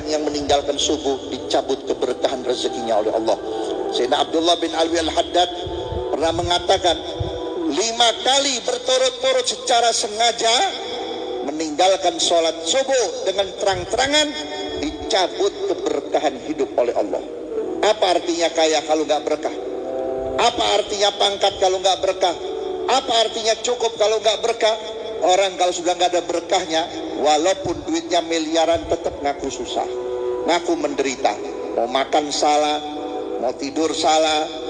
orang yang meninggalkan subuh dicabut keberkahan rezekinya oleh Allah. Sayyidina Abdullah bin Alwi al-Haddad pernah mengatakan lima kali berturut-turut secara sengaja meninggalkan sholat subuh dengan terang-terangan dicabut keberkahan hidup oleh Allah. Apa artinya kaya kalau nggak berkah? Apa artinya pangkat kalau nggak berkah? Apa artinya cukup kalau nggak berkah? Orang kalau sudah nggak ada berkahnya, walaupun duitnya miliaran tetap ngaku susah, ngaku menderita. Mau makan salah, mau tidur salah,